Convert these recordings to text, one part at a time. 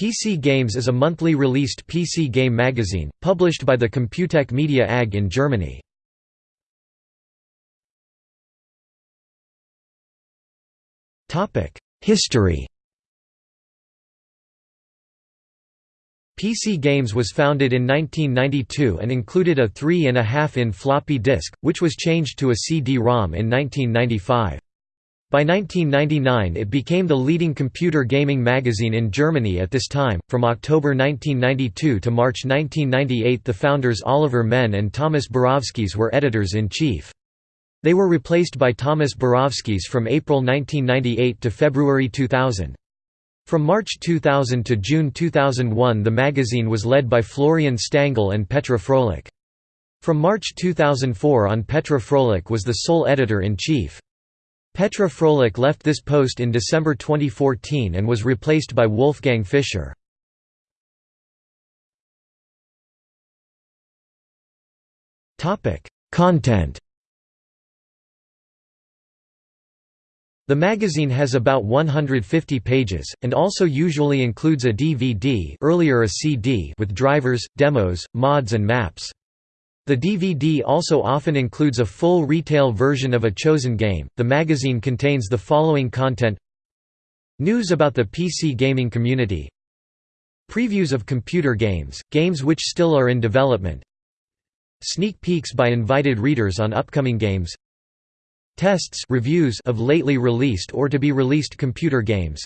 PC Games is a monthly released PC game magazine, published by the Computec Media AG in Germany. History PC Games was founded in 1992 and included a 3.5-in floppy disk, which was changed to a CD-ROM in 1995. By 1999 it became the leading computer gaming magazine in Germany at this time. From October 1992 to March 1998 the founders Oliver Menn and Thomas Borowskis were editors-in-chief. They were replaced by Thomas Borowskis from April 1998 to February 2000. From March 2000 to June 2001 the magazine was led by Florian Stangl and Petra Froelich. From March 2004 on Petra Froelich was the sole editor-in-chief. Petra Froelich left this post in December 2014 and was replaced by Wolfgang Fischer. Content The magazine has about 150 pages, and also usually includes a DVD earlier a CD with drivers, demos, mods and maps. The DVD also often includes a full retail version of a chosen game. The magazine contains the following content News about the PC gaming community. Previews of computer games, games which still are in development. Sneak peeks by invited readers on upcoming games. Tests reviews of lately released or to be released computer games.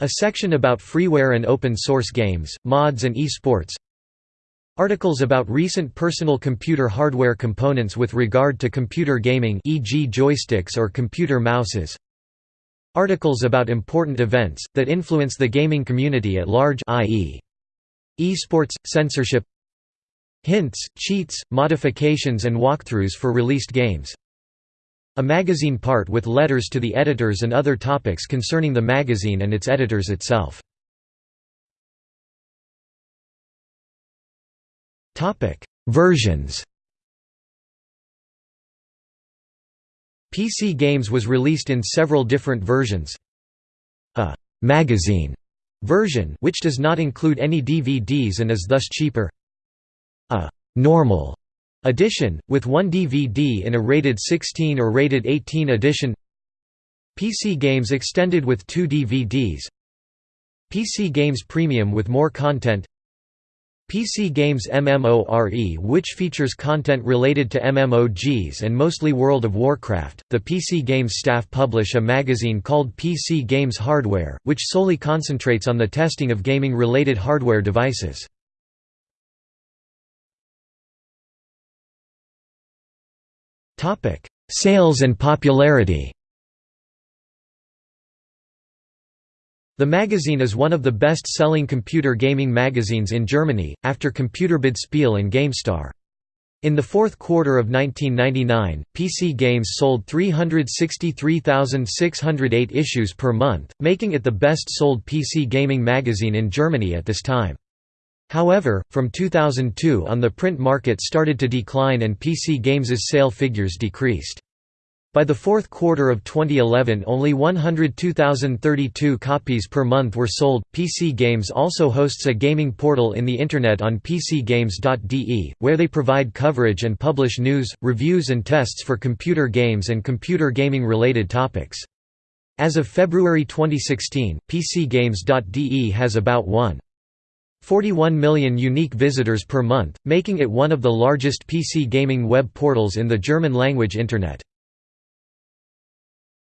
A section about freeware and open source games, mods and esports Articles about recent personal computer hardware components with regard to computer gaming e.g. joysticks or computer mouses Articles about important events, that influence the gaming community at large i.e. esports, censorship Hints, cheats, modifications and walkthroughs for released games A magazine part with letters to the editors and other topics concerning the magazine and its editors itself Versions. PC Games was released in several different versions. A magazine version which does not include any DVDs and is thus cheaper. A normal edition with one DVD in a rated 16 or rated 18 edition. PC Games extended with two DVDs. PC Games Premium with more content PC Games MMORE which features content related to MMOGs and mostly World of Warcraft. The PC Games staff publish a magazine called PC Games Hardware, which solely concentrates on the testing of gaming related hardware devices. Topic: Sales and popularity. The magazine is one of the best-selling computer gaming magazines in Germany, after Computerbild Spiel and GameStar. In the fourth quarter of 1999, PC Games sold 363,608 issues per month, making it the best-sold PC gaming magazine in Germany at this time. However, from 2002 on the print market started to decline and PC Games' sale figures decreased. By the fourth quarter of 2011 only 102,032 copies per month were sold. PC Games also hosts a gaming portal in the internet on pcgames.de, where they provide coverage and publish news, reviews and tests for computer games and computer gaming related topics. As of February 2016, pcgames.de has about 1.41 million unique visitors per month, making it one of the largest PC gaming web portals in the German language internet.